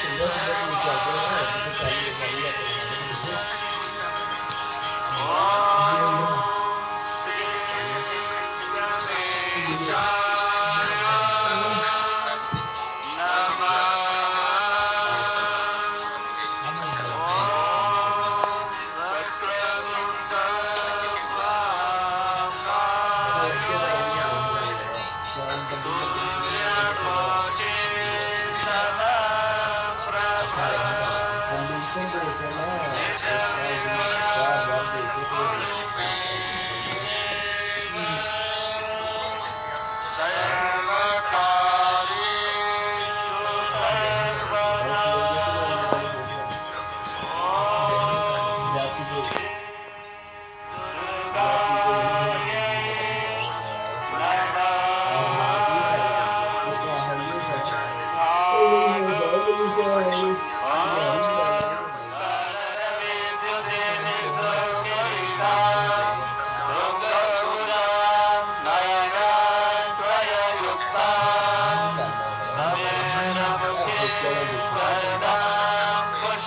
Sendó se los Jaguares a que se cayó la vida con. Timbers and all.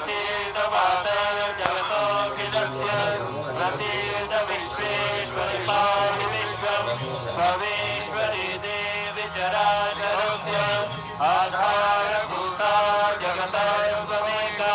प्रसीद माता प्रसीद विश्वेश्वरि पाहि विश्वं भवेश्वरि देवि चराचरस्य आधारभूता जगतस्त्वमेका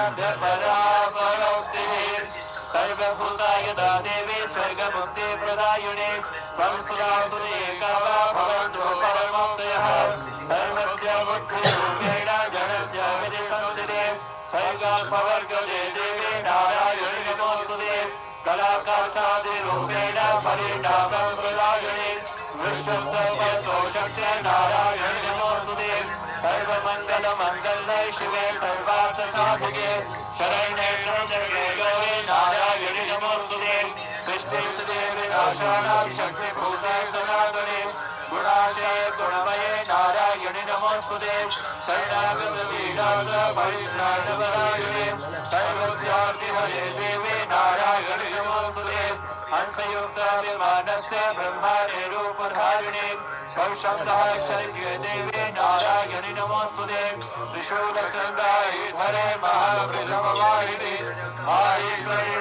सर्वभूता यदा देवी स्वर्गमुक्ति प्रदायुणे त्वं सुरासुरे कावा भवन्तु परमोदयः सर्वस्य बुद्धिरूपेण जनस्य विधिसंस्थिते स्वर्गाल्पवर्गजे देवी नारायणि नमोस्तुते कलाकाष्ठादिरूपेण परिणामं प्रदायुणे विश्वस्य पद्मोशक्ते नारायणि नमोस्तुते सर्वमङ्गलमङ्गले शिवे सर्वार्थसाधिके। शरण्ये सृष्टिस्थिते विनाशानां शक्तिभूते सनातने गुणाशे गुणमये नारायणि नमोस्तुते शरणागतपीडात परित्राणपरायणे सर्वस्यार्तिहरे देवे नारायणि नमोस्तुते त्रिशूलचन्द्रायुधरे महावृषभवाहिनि, माहेश्वरी